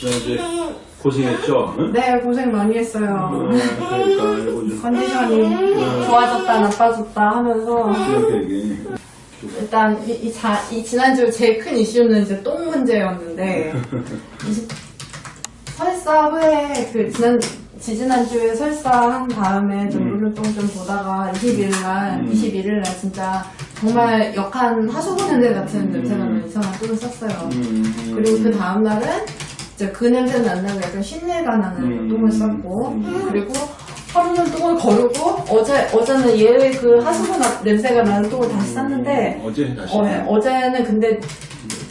지난주에 고생했죠? 응? 네, 고생 많이 했어요. 어, 그러니까 좀 컨디션이 좋아졌다, 나빠졌다 하면서. 일단 이, 이, 자, 이 지난주 제일 큰 이슈는 이제 똥 문제였는데 설사 후에 그 지난 지지난주에 설사한 다음에 좀 음. 물을 똥좀 보다가 21일 날 음. 21일 날 진짜 정말 역한 하수구 냄새 같은 냄새가 나는 이상한 똥을 쌌어요. 음, 그리고 그 다음 날은 이제 그 냄새는 안 나고 약간 신내가 나는 음. 똥을 쌌고 음. 그리고 하루는 똥을 거르고 어제 어제는 얘그 하수구 나- 냄새가 나는 똥을 다시 쌌는데 어제 다시. 어, 네. 어제는 근데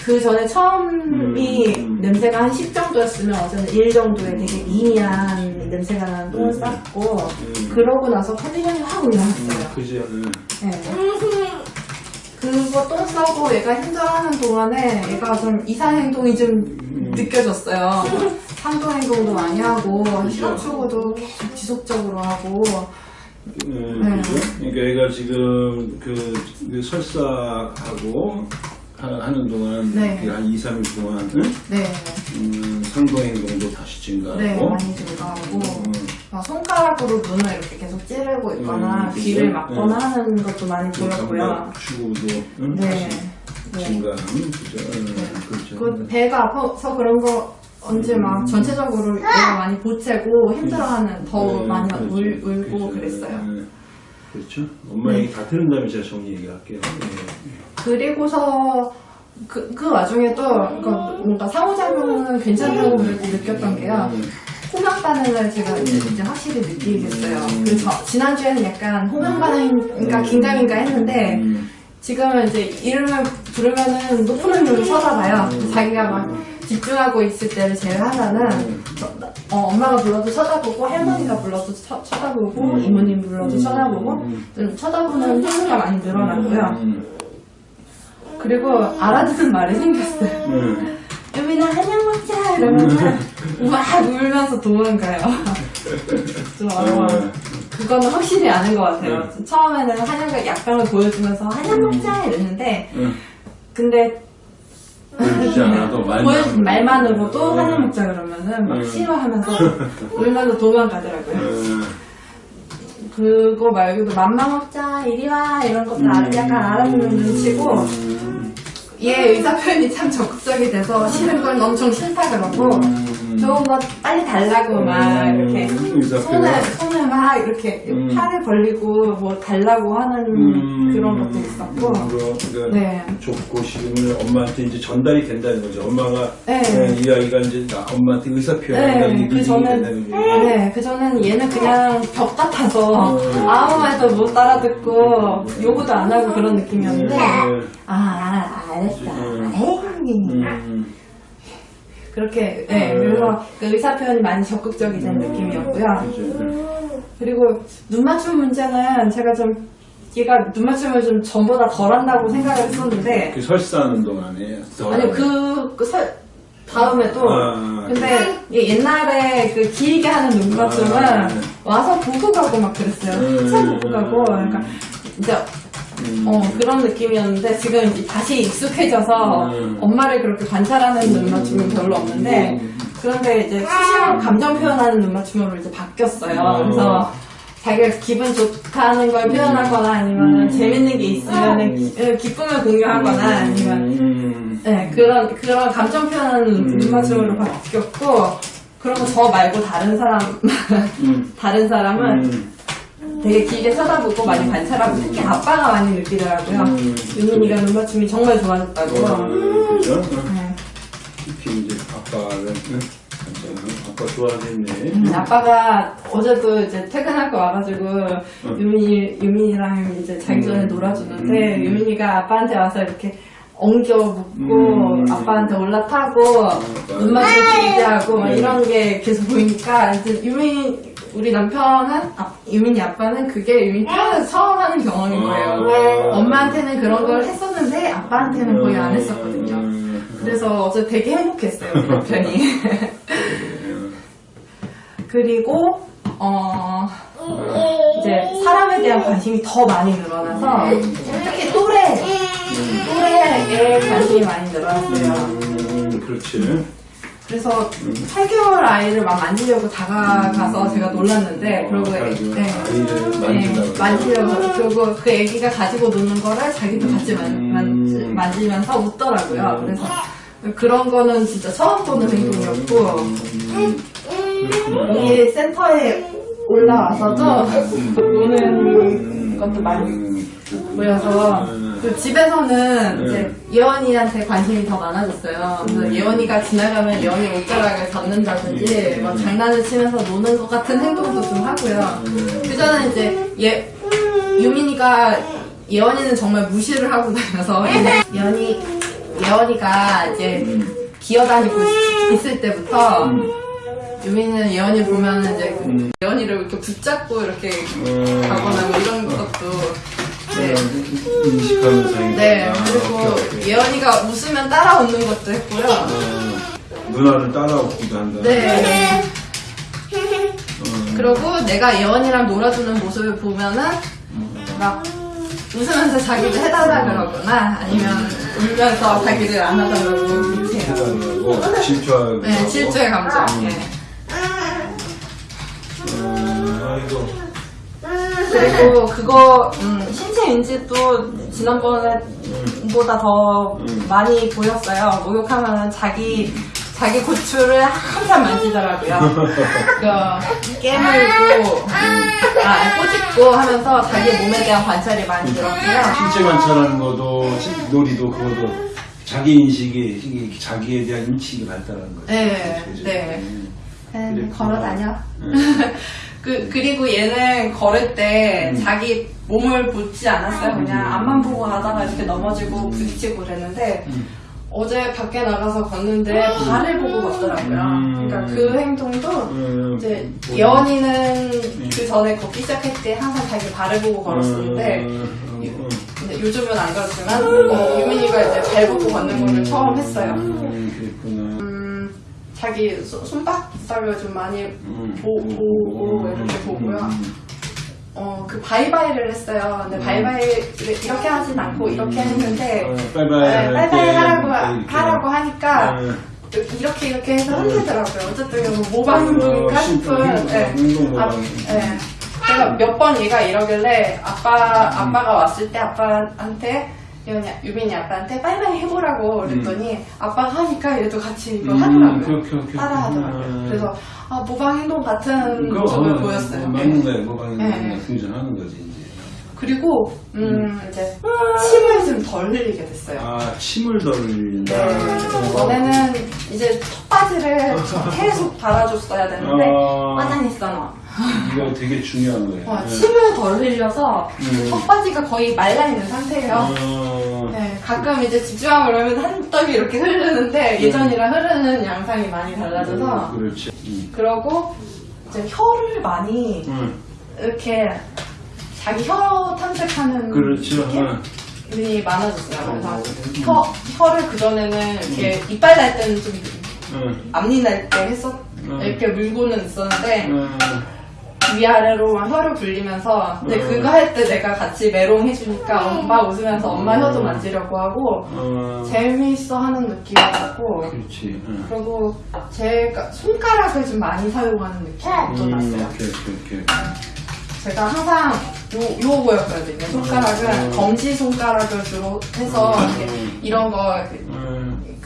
그 전에 처음이 음. 냄새가 한 10 정도였으면 어제는 1 정도의 되게 미미한 냄새가 나는 똥을 음. 쌌고 음. 그러고 나서 컨디션이 확 올라갔어요. 음, 그지, 응. 네. 그거 똥 싸고 얘가 힘들어하는 동안에 얘가 좀 이상 행동이 좀 음. 느껴졌어요. 상도 행동도 많이 하고. 실업추구도 계속 지속적으로 하고 음, 네. 그죠? 그러니까 얘가 지금 그, 그 설사하고 하- 하는 동안 네. 그한 2, 3일 동안 응? 네, 음, 상동행동도 다시 증가하고 네 많이 증가하고 음, 막 손가락으로 눈을 이렇게 계속 찌르고 있거나 음, 귀를 그죠? 막거나 네. 하는 것도 많이 보였고요. 추구도 응? 네. 다시 네. 그죠? 응, 그렇죠. 그 배가 아파서 그런 거 언제 막 전체적으로 얘가 많이 보채고 힘들어하는 더 네, 많이 그렇죠. 울, 울고 그렇죠. 그랬어요. 네. 그렇죠. 엄마 네. 얘기 다 들은 다음에 제가 정리 얘기할게요. 네. 그리고서 그, 그 와중에 또 그러니까 뭔가 상호작용은 괜찮다고 그래도 느꼈던 게요. 음, 호명 반응을 제가 이제, 이제 확실히 느끼겠어요. 그 저- 지난주에는 약간 호명 반응인가 긴장인가 했는데 음, 지금은 이제 이름을 부르면은 높은 음으로 쳐다봐요. 자기가 막 집중하고 있을 때를 제외하면은 어, 엄마가 불러도 쳐다보고 할머니가 불러도 쳐, 쳐다보고 음. 이모님 불러도 음. 쳐다보고 음. 좀 쳐다보는 횟수가 많이 늘어났고요. 음, 그리고 알아듣는 말이 생겼어요. 음. 유민아 한약 먹자 이러면은 막 울면서 도망가요. 좀 어려워. 음. 그거는 확실히 아는 것 같아요. 음. 처음에는 한약을 약간을 보여주면서 한약 먹자 이랬는데 음. 근데 보여주지 않아도 말만 말만으로도 음. 한약 먹자 그러면은 막 음. 싫어하면서 울면서 도망가더라고요. 음, 그거 말고도 맘마 먹자 이리 와 이런 것도 음. 아- 약간 알아듣는 눈치고 음, 얘 의사 표현이 참 적극적이 돼서 싫은 건 엄청 싫다 그러고 음. 좋은 거 빨리 달라고 막 이렇게 의사 손을. 손을 막 이렇게 음. 팔을 벌리고 뭐 달라고 하는 음, 그런 것도 있었고 음, 그러니까 네. 좋고 싫음을 엄마한테 이제 전달이 된다는 거죠. 엄마가 네. 네, 이 아이가 이제 나 엄마한테 의사 표현한다는 네, 게 그 느낌이 전달 된다는 거죠. 네, 그 전에는 얘는 그냥 벽 같아서 음. 아무 말도 못 알아듣고 요구도 안 하고 그런 느낌이었는데 네. 아 알았어 음. 에이 음, 그렇게 네, 음. 그래서 그 의사 표현이 많이 적극적이 된 느낌이었고요. 그리고 눈 맞춤 문제는 제가 좀 얘가 눈 맞춤을 좀 전보다 덜 한다고 생각을 했었는데 그 설사하는 동안에 더 아니 그, 그 설, 다음에도 아, 근데 옛날에 그 길게 하는 눈 맞춤은 아, 네. 와서 보고 가고 막 그랬어요. 음. 한참 보고 가고 그러니까 이제 음, 어, 그런 느낌이었는데 지금 이제 다시 익숙해져서 음. 엄마를 그렇게 관찰하는 눈 맞춤은 별로 없는데 음. 그런데 이제 수시로 감정 표현하는 눈 맞춤으로 이제 바뀌었어요. 음. 그래서 자기가 기분 좋다는 걸 표현하거나 아니면 음. 재밌는 게 있으면 기, 기쁨을 공유하거나 아니면 음, 네, 그런 그런 감정 표현하는 음. 눈 맞춤으로 바뀌었고 그리고 저 말고 다른 사람 음, 다른 사람은 음, 되게 길게 쳐다보고 많이 관찰하고 특히 아빠가 많이 느끼더라고요. 음. 유민이가 눈 맞춤이 정말 좋아졌다고. 어, 그죠? 네. 특히 이제 아빠는 응? 아빠 좋아하겠네. 음, 아빠가 어제도 이제 퇴근하고 와가지고 유민이 유민이랑 이제 자기 전에 음. 놀아주는데 음. 유민이가 아빠한테 와서 이렇게 엉겨 묻고 음. 아빠한테 올라타고 눈 맞춤 기대하고 막 네. 이런 게 계속 보이니까 이제 유민 우리 남편은 아, 유민이 아빠는 그게 유민이 태어나서 처음 하는 경험인 거예요. 엄마한테는 그런 걸 했었는데 아빠한테는 거의 안 했었거든요. 음. 그래서 어제 되게 행복했어요, 우리 남편이. 음. 그리고, 어, 이제 사람에 대한 관심이 더 많이 늘어나서 특히 또래, 또래에 관심이 많이 늘어났어요. 음, 그렇지. 그래서 8개월 아이를 막 만지려고 다가가서 제가 놀랐는데 그리고 애- 아이고, 네. 아이를 네, 만지려고 만지려고 그리고 그 애기가 가지고 노는 거를 자기도 같이 만, 음. 만지, 만지면서 웃더라고요. 음. 그래서 그런 거는 진짜 처음 보는 행동이었고 음, 여기 센터에 올라와서도 음. 노는 것도 많이 음, 보여서 음. 그 집에서는 음. 이제 예원이한테 관심이 더 많아졌어요. 그래서 음. 예원이가 지나가면 예원이 옷자락을 잡는다든지 음. 뭐 장난을 치면서 노는 것 같은 행동도 좀 하고요. 음. 그 전에 이제 예 유민이가 예원이는 정말 무시를 하고 다녀서 예원이 예원이가 이제 음. 기어다니고 있- 있을 때부터 음. 유민이는 예원이 보면 이제. 예원이를 이렇게 붙잡고 이렇게 음. 가거나 뭐 이런 것도 네. 인식하면서 네, 아, 그리고. 예원이가 웃으면 따라 웃는 것도 했고요. 어, 누나를 따라오기도 한다. 네. 어, 그리고 내가 예원이랑 놀아주는 모습을 보면은 막 웃으면서 자기도 해달라 그러거나 아니면 울면서 자기를 그렇게 해요. 해달라고 질투하고. 네, 질투의 감정. 네. 음, 아이고. 그리고 그거 음, 신체 인지도 지난번에 보다 더 음. 많이 보였어요. 목욕하면은 자기 자기 고추를 한참 만지더라고요. 그 깨물고 아 꼬집고 하면서 자기 몸에 대한 관찰이 많이 들었고요. 신체 관찰하는 것도 시- 놀이도 그것도 자기 인식이 자기에 대한 인식이 발달하는 거죠. 네, 그죠? 네. 음. 네, 그랬구나. 걸어 다녀. 네. 그, 그리고 얘는 걸을 때 음. 자기 몸을 보지 않았어요. 그냥 음. 앞만 보고 가다가 이렇게 넘어지고 부딪히고 그랬는데 음. 어제 밖에 나가서 걷는데 발을 보고 걷더라고요. 음. 그러니까 그 행동도 음, 이제 뭐- 예원이는 그 전에 걷기 시작할 때 항상 자기 발을 보고 걸었었는데 음, 음, 음. 요즘은 안 그렇지만 어, 유민이가 이제 발 보고 걷는 거를 처음 했어요. 음. 음, 자기 손- 손바닥을 좀 많이 음. 보, 보고 이렇게 보고요. 음. 어, 그 바이바이를 했어요. 근데 바이바이를 이렇게 하진 않고 이렇게 했는데 어, 빠이빠이 네, 할 바이바이 때 하라고. 하라고 하니까 어, 이렇게 이렇게 해서 흔들더라고요. 어쨌든 뭐 모방 행동인가 어, 싶은. 네. 아, 네. 그래서 몇번 얘가 이러길래 아빠 아빠가 왔을 때 아빠한테 유빈이, 아빠한테 바이바이 해보라고 그랬더니 아빠가 하니까 얘도 같이 이거 음, 하더라고요. 오케이, 오케이, 따라 하더라고요. 오케이. 그래서 아 모방 행동 같은 모습을 어, 보였어요. 맞는 네. 거예요. 모방이 네. funktion하는 거지 이제. 그리고 음, 이제 침을 좀 덜 흘리게 됐어요. 아 침을 덜 흘린다. 네. 전에는 이제 턱바지를 계속 달아줬어야 되는데 아. 빠다니잖아. 이거 되게 중요한 거예요. 어, 네. 침을 덜 흘려서 음. 턱바지가 거의 말라 있는 상태예요. 어, 네, 가끔 이제 집중하고 그러면 한 떡이 이렇게 흐르는데 예전이랑 흐르는 양상이 많이 달라져서 음, 그렇지. 음. 그러고 이제 혀를 많이 음, 이렇게 자기 혀 탐색하는 그렇죠. 게 어. 이 많아졌어요. 그래서 어. 혀, 혀를 그전에는 이렇게 이빨 날 때는 좀 음, 앞니 날 때 했었, 음. 이렇게 물고는 있었는데 음, 위아래로 막 혀를 굴리면서 근데 음. 그거 할 때 내가 같이 메롱 해주니까 엄마 웃으면서 엄마 혀도 만지려고 하고 어, 재미있어 하는 느낌이었고 그렇지. 음. 그리고 제가 손가락을 좀 많이 사용하는 느낌이 또 음, 났어요. 오케이, 오케이, 오케이. 제가 항상 요, 요거였거든요. 손가락은 음. 검지 손가락을 주로 해서 음. 이렇게 이런 거,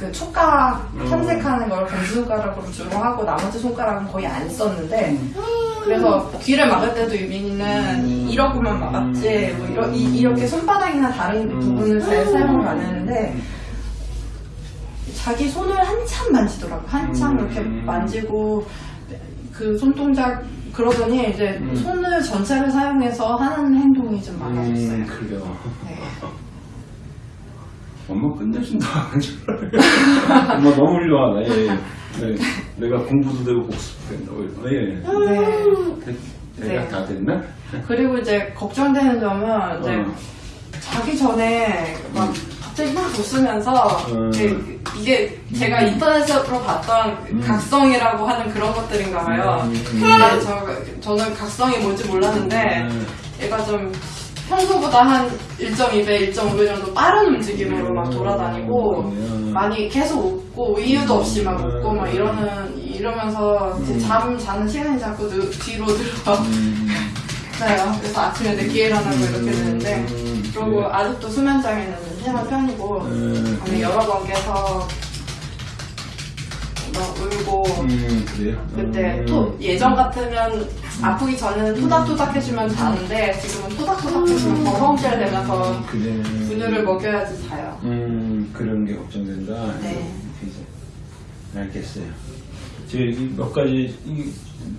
그, 촉각 음. 탐색하는 걸 검지 손가락으로 주로 하고 나머지 손가락은 거의 안 썼는데 음. 그래서 귀를 막을 때도 유빈이는 음. 이러고만 막았지 뭐 이러, 이, 이렇게 손바닥이나 다른 음. 부분을 잘 사용을 안 했는데 자기 손을 한참 만지더라고 한참 음. 이렇게 만지고 그 손동작 그러더니 이제 음. 손을 전체를 사용해서 하는 행동이 좀 많아졌어요. 음, 그래요. 네. 엄마 끝내준다. 엄마 너무 훌륭하다. 예, 예. 네, 내가 공부도 되고 복습도 된다고. 예. 네. 대- 네. 대략 다 됐나? 그리고 이제 걱정되는 점은 이제 어. 자기 전에 막 갑자기 막 웃으면서 음. 이게, 제가 인터넷으로 봤던 그 음. 각성이라고 하는 그런 것들인가 봐요. 음. 저, 저는 각성이 뭔지 몰랐는데 음. 얘가 좀 평소보다 한 1.2배, 1.5배 정도 빠른 움직임으로 막 돌아다니고 음, 많이 계속 웃고 이유도 없이 막 웃고 막 음. 이러는 이러면서 음. 잠 자는 시간이 자꾸 늦, 뒤로 늘어요. 음, 그래서 아침에 늦게 일어나고 이렇게 되는데 음, 그리고 그래. 아직도 수면 장애는 심한 편이고 음, 여러 번 깨서 막 울고 음, 그래요? 그때 음. 토, 예전 같으면 아프기 전에는 토닥토닥 해주면 자는데 지금은 토닥토닥 해주면 버렁질 되면서 음, 그래. 분유를 먹여야지 자요. 음, 그런 게 걱정된다. 네. 알겠어요. 제가 이몇 가지 이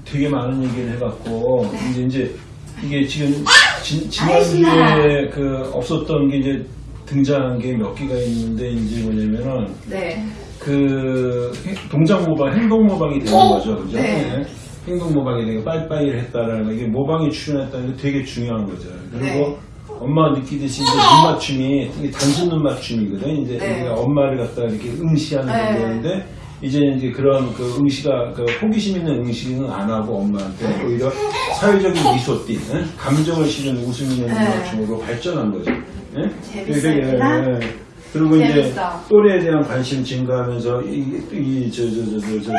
되게 많은 얘기를 해갖고 이제 이제 이게 지금 지, 지난주에 그 없었던 게 이제 등장한 게 몇 개가 있는데 이제 뭐냐면은 네. 그 행- 동작 모방, 행동 모방이 되는 거죠, 그죠? 네. 네. 행동 모방이 되고 빠이빠이를 했다라는 거 이게 모방이 출현했다는 게 되게 중요한 거죠. 그리고 네. 엄마가 느끼듯이 이제 눈 맞춤이 이게 단순 눈 맞춤이거든. 이제 네. 우리가 엄마를 갖다 이렇게 응시하는 네. 정도인데 이제 이제 그런 그 응시가 그 호기심 있는 응시는 안 하고 엄마한테 오히려 사회적인 미소띠, 응? 감정을 실은 웃음 있는 눈 네. 맞춤으로 발전한 거죠. 예? 재밌습니다. 예, 예. 그리고 이제 재밌어. 또래에 대한 관심 증가하면서 이저저저저저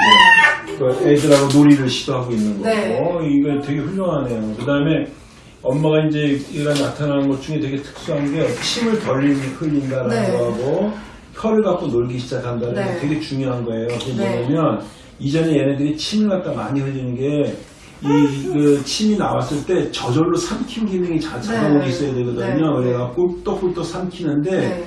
그 애들하고 놀이를 시도하고 있는 거고 네. 이거 되게 훌륭하네요. 그 다음에 엄마가 이제 얘가 나타나는 것 중에 되게 특수한 게 침을 덜 흘린다라는 네. 거하고 혀를 갖고 놀기 시작한다는 게 네. 되게 중요한 거예요. 그게 네. 뭐냐면 이전에 얘네들이 침을 갖다 많이 흘리는 게 이그 침이 나왔을 때 저절로 삼킴 기능이 자, 자동으로 네. 있어야 되거든요. 네. 그래갖고 꿀떡꿀떡 삼키는데 네.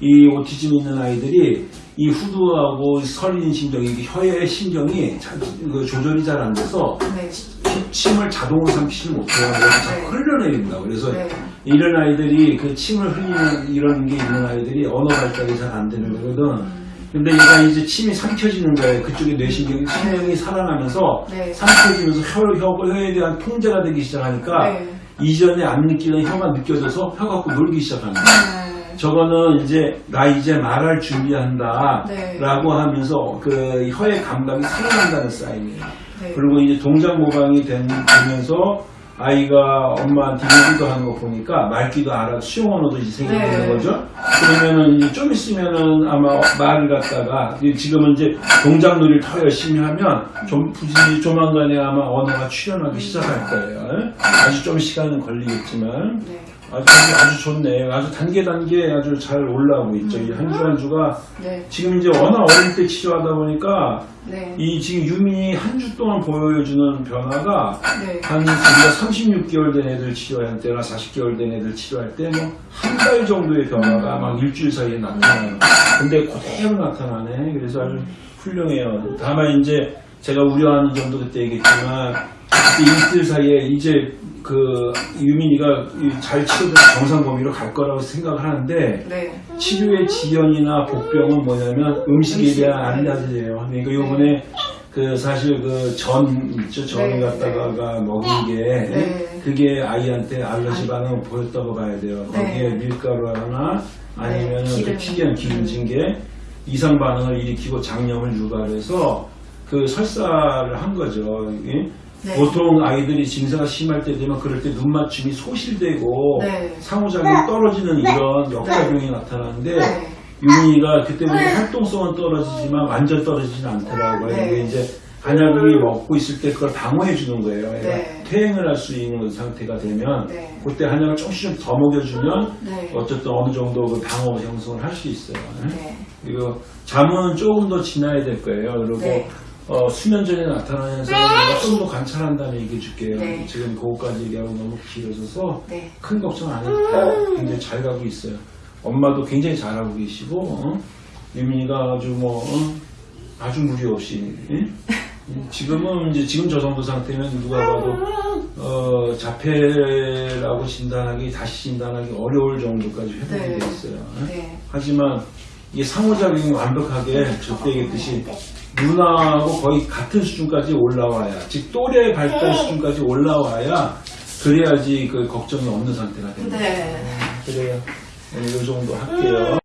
이 오티즘 있는 아이들이 이 후두하고 설린 신경이 이게 혀의 신경이 자, 그 조절이 잘 안 돼서 네. 침- 침을 자동으로 삼키지 못해요. 그래서 자꾸 네. 흘려내린다. 그래서 네. 이런 아이들이 그 침을 흘리는 이런 게 있는 아이들이 언어 발달이 잘 안 되는 거거든. 음. 근데 얘가 이제 침이 삼켜지는 거예요. 그쪽에 뇌신경이 신경이 살아나면서 네. 삼켜지면서 혀, 혀, 혀에 대한 통제가 되기 시작하니까 네. 이전에 안 느끼던 혀가 느껴져서 혀 갖고 놀기 시작합니다. 네. 저거는 이제 나 이제 말할 준비한다 네. 라고 하면서 그 혀의 감각이 살아난다는 사인이에요. 네. 그리고 이제 동작 모방이 된- 되면서 아이가 엄마한테 얘기도 하는 거 보니까 말귀도 알아 수용 언어도 이제 생기는 네. 거죠. 그러면은 이제 좀 있으면은 아마 말을 갖다가 지금은 이제 동작 놀이를 더 열심히 하면 좀 부지 조만간에 아마 언어가 출현하기 시작할 거예요. 아주 좀 시간은 걸리겠지만 네. 아주 아주 좋네. 아주 단계 단계 아주 잘 올라오고 있죠. 이한주 한 주가 네. 지금 이제 워낙 어릴 때 치료하다 보니까 네. 이 지금 유민이 한 주 동안 보여주는 변화가 네. 한 우리가 36개월 된 애들 치료할 때나 40개월 된 애들 치료할 때 뭐 한 달 정도의 변화가 막 일주일 사이에 나타나요. 근데 그대로 나타나네. 그래서 아주 훌륭해요. 다만 이제 제가 우려하는 점도 그때 얘기했지만 이 이틀 사이에 이제 그 유민이가 이잘 치료돼서 정상 범위로 갈 거라고 생각을 하는데 네. 치료의 지연이나 복병은 뭐냐면 음식에 음식, 대한 네. 알레르기예요. 그러니까 요번에 그 사실 그 전 있죠 전을 네, 갖다가 먹인 게 네. 그게 아이한테 알러지 반응을 보였다고 봐야 돼요. 네. 거기에 밀가루 하나 아니면 네. 튀긴 기름진 게 이상 반응을 일으키고 장염을 유발해서 그 설사를 한 거죠. 예? 네. 보통 아이들이 증세가 심할 때 되면 그럴 때 눈 맞춤이 소실되고 네. 상호작용이 떨어지는 이런 역작용이 나타나는데 네. 윤희가 그때 보니 활동성은 떨어지지만 완전 떨어지지는 않더라고요. 네. 이게 이제 한약이 먹고 있을 때 그걸 방어해 주는 거예요. 네. 퇴행을 할 수 있는 상태가 되면 네. 그때 한약을 조금씩 좀더 먹여주면 네. 어쨌든 어느 정도 그 방어 형성을 할 수 있어요. 네. 그리고 잠은 조금 더 지나야 될 거예요. 그리고 네. 어, 수면 전에 나타나는 현상을 좀 더 관찰한다는 얘기 줄게요. 네. 지금 그거까지 얘기하고 너무 길어져서 네. 큰 걱정 안 해도 돼요. 굉장히 잘 가고 있어요. 엄마도 굉장히 잘하고 계시고 어? 유민이가 아주 뭐 어? 아주 무리 없이 예? 지금은 이제 지금 저 정도 상태면 누가 봐도 어, 자폐라고 진단하기 다시 진단하기 어려울 정도까지 회복이 네. 돼 있어요. 예? 네. 하지만 이게 상호작용이 완벽하게 그때 얘기했듯이 누나하고 거의 같은 수준까지 올라와야 즉 또래 발달 수준까지 올라와야 그래야지 그 걱정이 없는 상태가 됩니다. 네. 그래요. 오늘 이 정도 할게요.